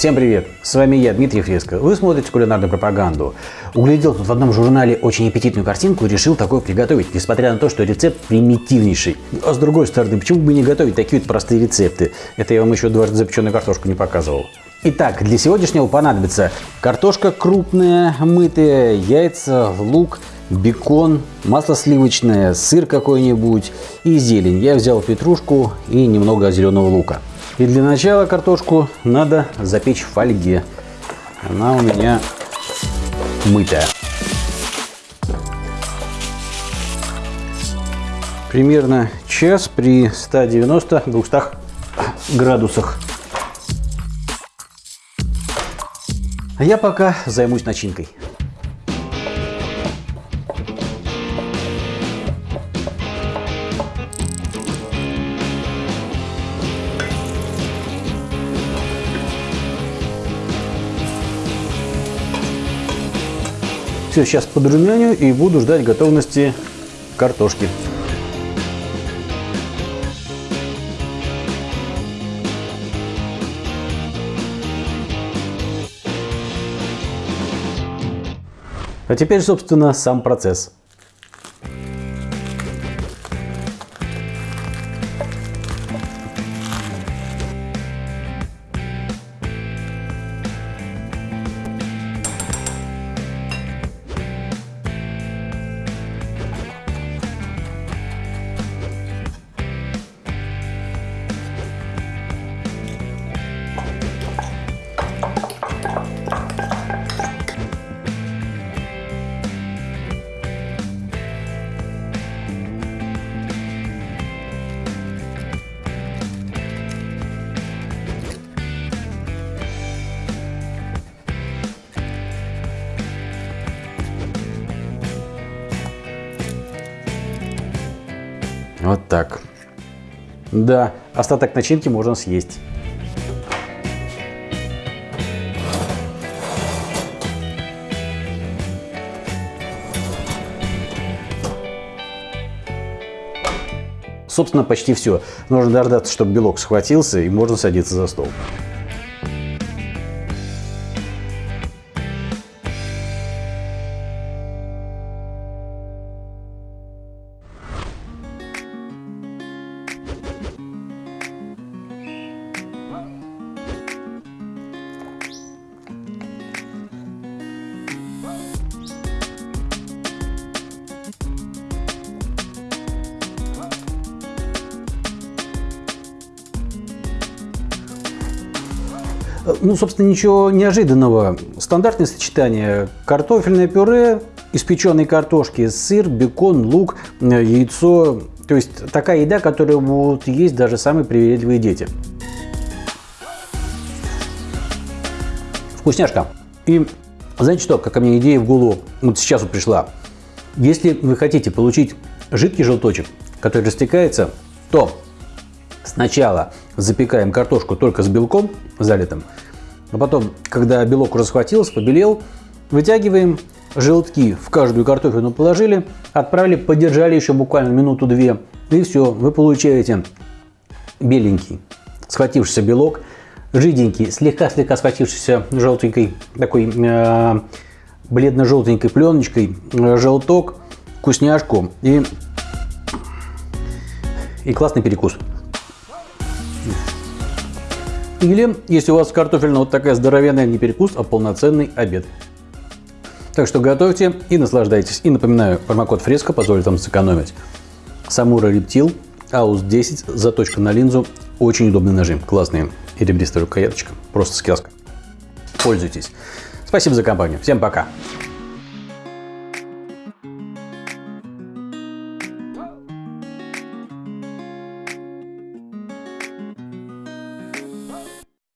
Всем привет! С вами я, Дмитрий Фреско. Вы смотрите кулинарную пропаганду. Углядел тут в одном журнале очень аппетитную картинку и решил такое приготовить, несмотря на то, что рецепт примитивнейший. А с другой стороны, почему бы не готовить такие вот простые рецепты? Это я вам еще дважды запеченную картошку не показывал. Итак, для сегодняшнего понадобится картошка крупная, мытая, яйца, лук, бекон, масло сливочное, сыр какой-нибудь и зелень. Я взял петрушку и немного зеленого лука. И для начала картошку надо запечь в фольге. Она у меня мытая. Примерно час при 190-200 градусах. А я пока займусь начинкой. Все, сейчас подрумяню и буду ждать готовности картошки. А теперь, собственно, сам процесс. Вот так. Да, остаток начинки можно съесть. Собственно, почти все. Нужно дождаться, чтобы белок схватился, и можно садиться за стол. Ну, собственно, ничего неожиданного. Стандартное сочетание. Картофельное пюре, испеченной картошки, сыр, бекон, лук, э, яйцо. То есть такая еда, которую будут есть даже самые привередливые дети. Вкусняшка. И знаете что, какая мне идея в голову вот сейчас вот пришла. Если вы хотите получить жидкий желточек, который растекается, то сначала запекаем картошку только с белком залитым, а потом, когда белок уже схватился, побелел, вытягиваем желтки в каждую картофельную положили, отправили, подержали еще буквально минуту-две, и все, вы получаете беленький схватившийся белок, жиденький, слегка-слегка схватившийся желтенькой, такой э, бледно-желтенькой пленочкой, э, желток, вкусняшку и, и классный перекус. Или, если у вас картофельная вот такая здоровенная, не перекус, а полноценный обед. Так что готовьте и наслаждайтесь. И напоминаю, промокод Фреско позволит вам сэкономить. Самура Рептил, Аус 10, заточка на линзу. Очень удобный нажим, классный и ребристая рукояточка. Просто сказка. Пользуйтесь. Спасибо за компанию. Всем пока.